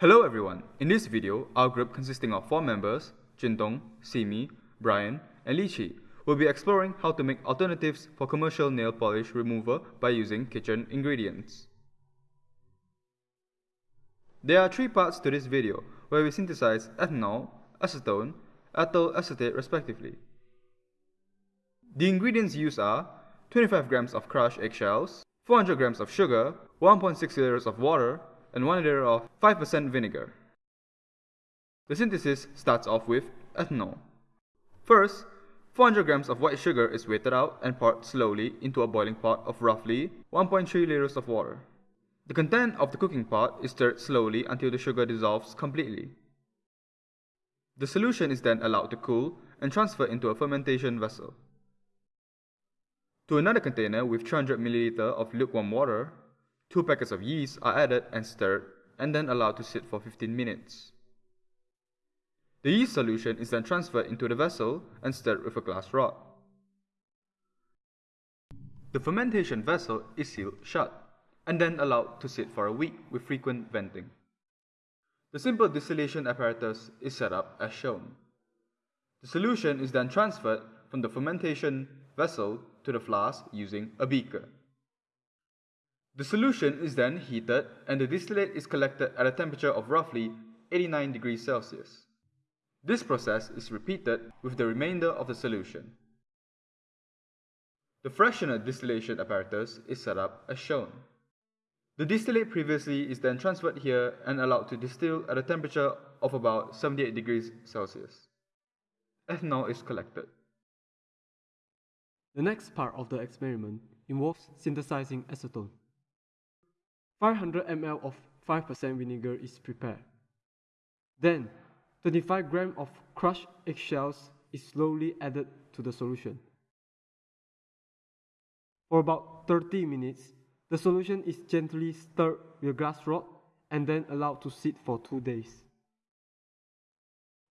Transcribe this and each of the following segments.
Hello everyone, in this video, our group consisting of 4 members, Jintong, Simi, Brian, and Li Lichi, will be exploring how to make alternatives for commercial nail polish remover by using kitchen ingredients. There are three parts to this video, where we synthesize ethanol, acetone, ethyl acetate respectively. The ingredients used are 25 grams of crushed eggshells, 400 grams of sugar, 1.6 liters of water, and 1 liter of 5% vinegar. The synthesis starts off with ethanol. First, 400 grams of white sugar is weighted out and poured slowly into a boiling pot of roughly 1.3 liters of water. The content of the cooking pot is stirred slowly until the sugar dissolves completely. The solution is then allowed to cool and transferred into a fermentation vessel. To another container with 300 ml of lukewarm water, two packets of yeast are added and stirred and then allowed to sit for 15 minutes. The yeast solution is then transferred into the vessel and stirred with a glass rod. The fermentation vessel is sealed shut and then allowed to sit for a week with frequent venting. The simple distillation apparatus is set up as shown. The solution is then transferred from the fermentation vessel to the flask using a beaker. The solution is then heated and the distillate is collected at a temperature of roughly 89 degrees Celsius. This process is repeated with the remainder of the solution. The fractional distillation apparatus is set up as shown. The distillate previously is then transferred here and allowed to distill at a temperature of about 78 degrees Celsius. Ethanol is collected. The next part of the experiment involves synthesizing acetone. 500 ml of 5% vinegar is prepared. Then, 25 grams of crushed eggshells is slowly added to the solution. For about 30 minutes, the solution is gently stirred with a glass rod and then allowed to sit for 2 days.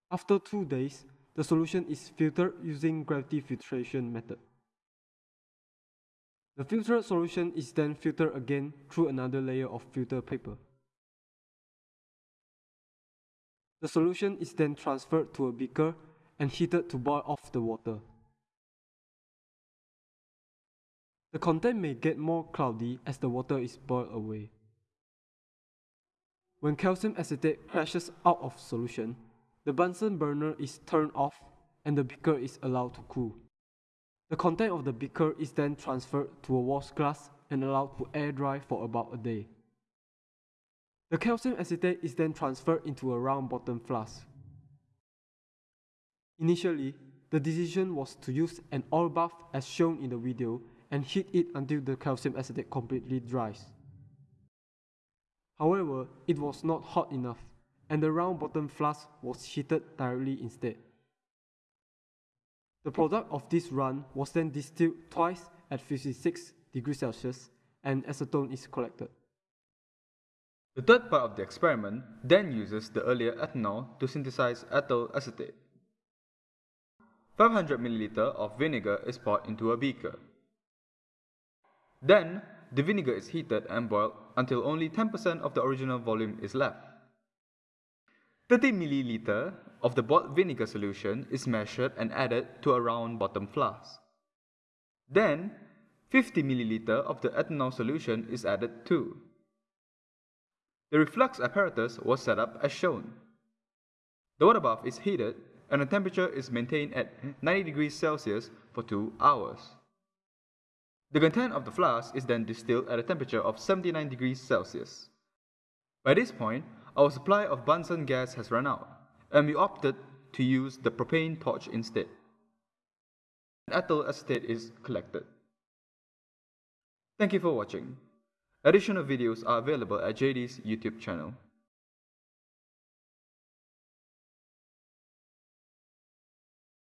After 2 days, the solution is filtered using gravity filtration method. The filtered solution is then filtered again through another layer of filter paper. The solution is then transferred to a beaker and heated to boil off the water. The content may get more cloudy as the water is boiled away. When calcium acetate crashes out of solution, the Bunsen burner is turned off and the beaker is allowed to cool. The content of the beaker is then transferred to a wash glass and allowed to air dry for about a day. The calcium acetate is then transferred into a round bottom flask. Initially, the decision was to use an oil bath as shown in the video and heat it until the calcium acetate completely dries. However, it was not hot enough and the round bottom flask was heated directly instead. The product of this run was then distilled twice at 56 degrees Celsius and acetone is collected. The third part of the experiment then uses the earlier ethanol to synthesize ethyl acetate. 500 ml of vinegar is poured into a beaker. Then, the vinegar is heated and boiled until only 10% of the original volume is left. 30 ml of the boiled vinegar solution is measured and added to a round bottom flask. Then, 50 ml of the ethanol solution is added too. The reflux apparatus was set up as shown. The water bath is heated and the temperature is maintained at 90 degrees Celsius for 2 hours. The content of the flask is then distilled at a temperature of 79 degrees Celsius. By this point, our supply of Bunsen gas has run out, and we opted to use the propane torch instead. Ethyl acetate is collected. Thank you for watching. Additional videos are available at JD's YouTube channel.